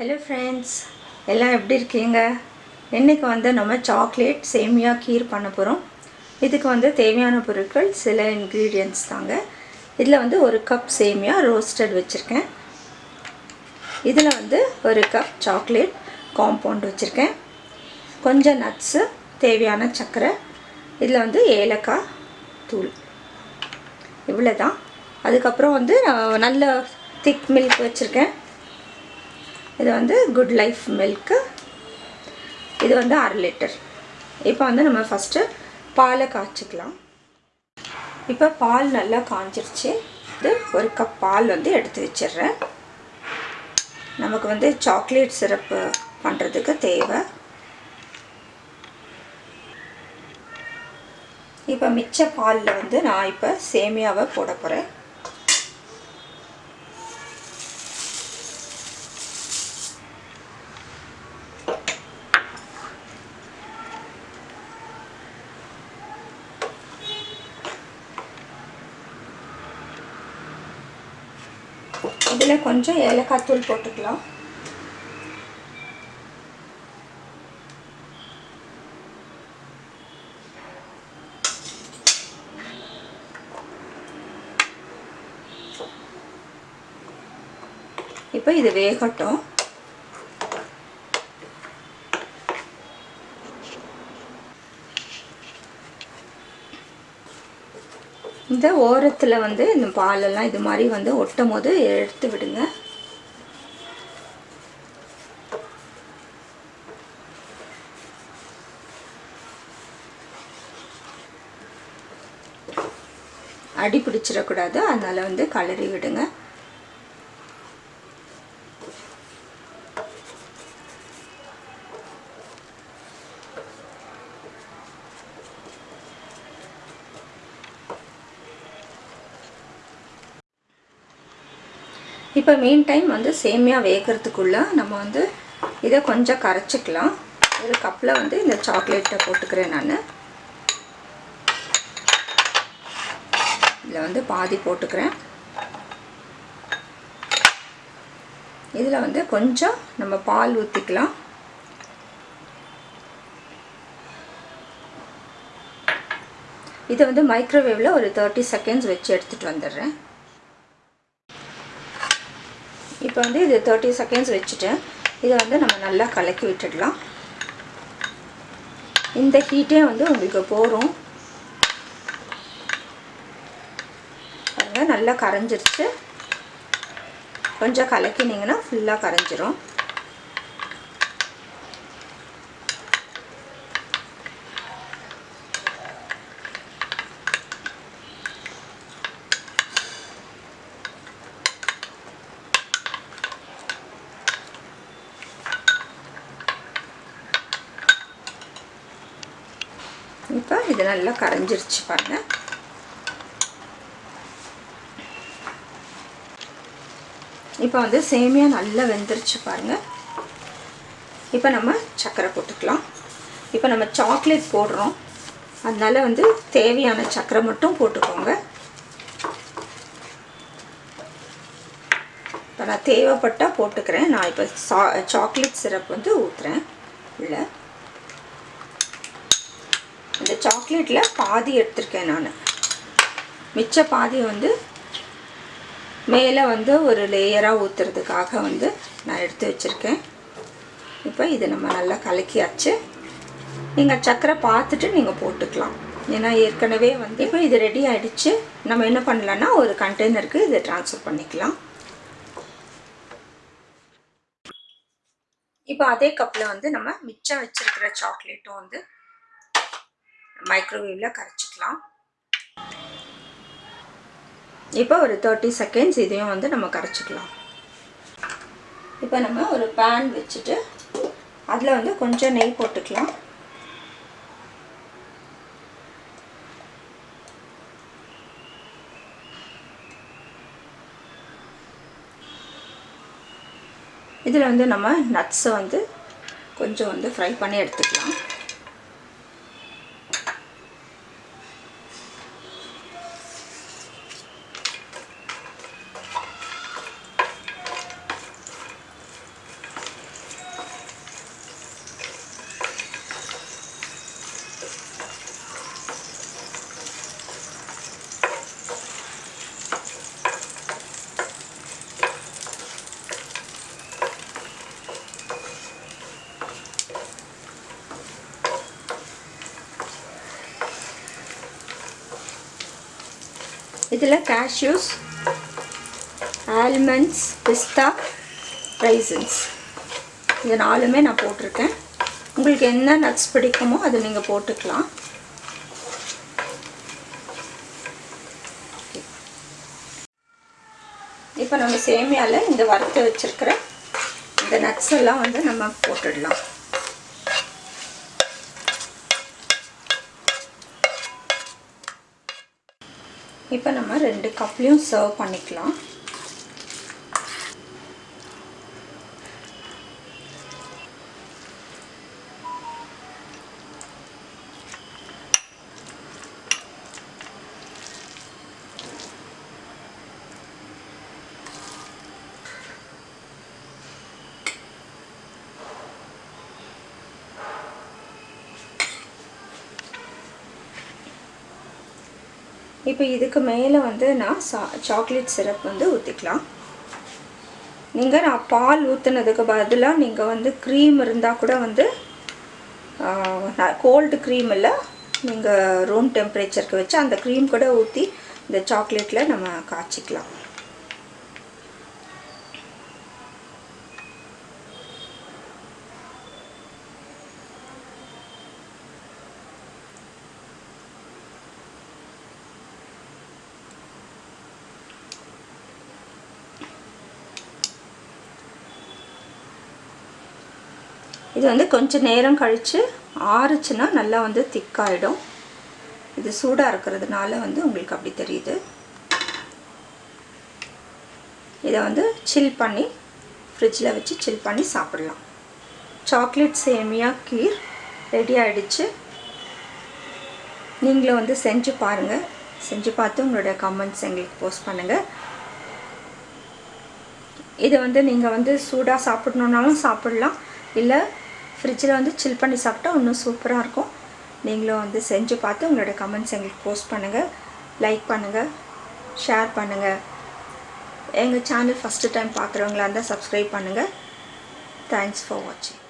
Hello friends எல்லாம் எப்படி இருக்கீங்க? இன்றைக்கி வந்து நம்ம சாக்லேட் சேமியா கீர் பண்ண போகிறோம் இதுக்கு வந்து தேவையான பொருட்கள் சில இன்க்ரீடியன்ட்ஸ் தாங்க. இதில் வந்து ஒரு கப் சேமியா ரோஸ்டட் வச்சுருக்கேன். இதில் வந்து ஒரு கப் சாக்லேட் காம்பவுண்ட் வச்சுருக்கேன். கொஞ்சம் நட்ஸு தேவையான சர்க்கரை. இதில் வந்து ஏலக்காய் தூள். இவ்வளோ தான் அதுக்கப்புறம் வந்து நான் நல்ல திக் மில்க் வச்சுருக்கேன். இது வந்து குட் லைஃப் மில்க்கு இது வந்து அரை லிட்டர் இப்போ வந்து நம்ம ஃபஸ்ட்டு பாலை காய்ச்சிக்கலாம். இப்போ பால் நல்லா காஞ்சிருச்சு. இது ஒரு கப் பால் வந்து எடுத்து வச்சிடுறேன். நமக்கு வந்து சாக்லேட் சிரப்பு பண்ணுறதுக்கு தேவை. இப்போ மிச்ச பாலில் வந்து நான் இப்போ சேமியாவை போட போகிறேன் இதில் கொஞ்சம் ஏலக்காய் தூள் போட்டுக்கலாம். இப்போ இது வேகட்டும். இந்த ஓரத்தில் வந்து இந்த பாலெல்லாம் இது மாதிரி வந்து ஒட்டும் போது எடுத்து விடுங்க. அடி பிடிச்சிடக்கூடாது. அதனால் வந்து கலரி விடுங்க. இப்போ மீன் டைம் வந்து சேமியா வேகிறதுக்குள்ளே நம்ம வந்து இதை கொஞ்சம் கரைச்சிக்கலாம். ஒரு கப்பில் வந்து இந்த சாக்லேட்டை போட்டுக்கிறேன் நான். இதில் வந்து பாதி போட்டுக்கிறேன். இதில் வந்து கொஞ்சம் நம்ம பால் ஊற்றிக்கலாம் இதை வந்து மைக்ரோவேவில் ஒரு தேர்ட்டி செகண்ட்ஸ் வச்சு எடுத்துகிட்டு வந்துடுறேன். இப்போ வந்து இது தேர்ட்டி செகண்ட்ஸ் வச்சுட்டேன் இதை வந்து நம்ம நல்லா கலக்கி விட்டுடலாம். இந்த ஹீட்டே வந்து உங்களுக்கு போகிறோம் பாருங்கள் நல்லா கரைஞ்சிருச்சு. கொஞ்சம் கலக்கினீங்கன்னா ஃபுல்லாக கரைஞ்சிரும். இப்போ இது நல்லா கரைஞ்சிருச்சு பாருங்க இப்போ வந்து சேமியா நல்லா வெந்துருச்சு பாருங்க இப்போ நம்ம சர்க்கரை போட்டுக்கலாம் இப்போ நம்ம சாக்லேட் போடுறோம் அதனால வந்து தேவையான சர்க்கரை மட்டும் போட்டுக்கோங்க இப்போ நான் தேவைப்பட்டால் போட்டுக்கிறேன் நான் இப்போ சா சாக்லேட் சிரப் வந்து ஊற்றுறேன் இல்லை இந்த சாக்லேட்டில் பாதி எடுத்திருக்கேன் நான். மிச்ச பாதி வந்து மேலே வந்து ஒரு லேயராக ஊற்றுறதுக்காக வந்து நான் எடுத்து வச்சுருக்கேன். இப்போ இதை நம்ம நல்லா கலக்கியாச்சு. நீங்கள் சக்கரை பார்த்துட்டு நீங்கள் போட்டுக்கலாம். ஏன்னா ஏற்கனவே வந்து இப்போ இது ரெடி ஆகிடுச்சு நம்ம என்ன பண்ணலான்னா ஒரு கண்டெய்னருக்கு இதை ட்ரான்ஸ்ஃபர் பண்ணிக்கலாம். இப்போ அதே கப்பில் வந்து நம்ம மிச்சம் வச்சுருக்கிற சாக்லேட்டும் வந்து மைக்ரோவேவில் கரைச்சிக்கலாம். இப்போ ஒரு தேர்ட்டி செகண்ட்ஸ் இதையும் வந்து நம்ம கரைச்சிக்கலாம். இப்போ நம்ம ஒரு பேன் வச்சுட்டு அதில் வந்து கொஞ்சம் நெய் போட்டுக்கலாம். இதில் வந்து நம்ம நட்ஸை வந்து கொஞ்சம் வந்து ஃப்ரை பண்ணி எடுத்துக்கலாம். இதில் கேஷ்யூஸ் ஆல்மண்ட்ஸ் பிஸ்தா ரைசன்ஸ் இது நாலுமே நான் போட்டிருக்கேன். உங்களுக்கு என்ன நட்ஸ் பிடிக்குமோ அதை நீங்கள் போட்டுக்கலாம். இப்போ நம்ம சேமியாவில் இந்த வறுத்து வச்சுருக்கிற இந்த நட்ஸ் எல்லாம் வந்து நம்ம போட்டுடலாம். இப்போ நம்ம ரெண்டு கப்லேயும் சர்வ் பண்ணிக்கலாம். இப்போ இதுக்கு மேலே வந்து நான் சா சாக்லேட் சிரப் வந்து ஊற்றிக்கலாம் நீங்கள் நான் பால் ஊற்றுனதுக்கு பதிலாக நீங்கள் வந்து க்ரீம் இருந்தால் கூட வந்து கோல்டு க்ரீம் இல்லை நீங்கள் ரூம் டெம்பரேச்சருக்கு வச்சு அந்த க்ரீம் கூட ஊற்றி இந்த சாக்லேட்டில் நம்ம காய்ச்சிக்கலாம். இது வந்து கொஞ்சம் நேரம் கழித்து ஆறுச்சுன்னா நல்லா வந்து திக்காயிடும். இது சூடாக இருக்கிறதுனால வந்து உங்களுக்கு அப்படி தெரியுது. இதை வந்து சில் பண்ணி ஃப்ரிட்ஜில் வச்சு சில் பண்ணி சாப்பிடலாம். சாக்லேட் சேமியா கீர் ரெடி ஆகிடுச்சு நீங்களும் வந்து செஞ்சு பாருங்கள் செஞ்சு பார்த்து உங்களோட கமெண்ட்ஸ் எங்களுக்கு போஸ்ட் பண்ணுங்கள் இதை வந்து நீங்கள் வந்து சூடாக சாப்பிட்ணுன்னாலும் சாப்பிட்லாம். இல்லை ஃப்ரிட்ஜில் வந்து சில் பண்ணி சாப்பிட்டா இன்னும் சூப்பராக இருக்கும். நீங்களும் வந்து செஞ்சு பார்த்து உங்களோட கமெண்ட்ஸ் எங்களுக்கு போஸ்ட் பண்ணுங்கள் லைக் பண்ணுங்கள் ஷேர் பண்ணுங்கள் எங்கள் சேனல் ஃபஸ்ட்டு டைம் பார்க்குறவங்களா இருந்தால் சப்ஸ்கிரைப் பண்ணுங்கள் தேங்க்ஸ் ஃபார் வாட்சிங்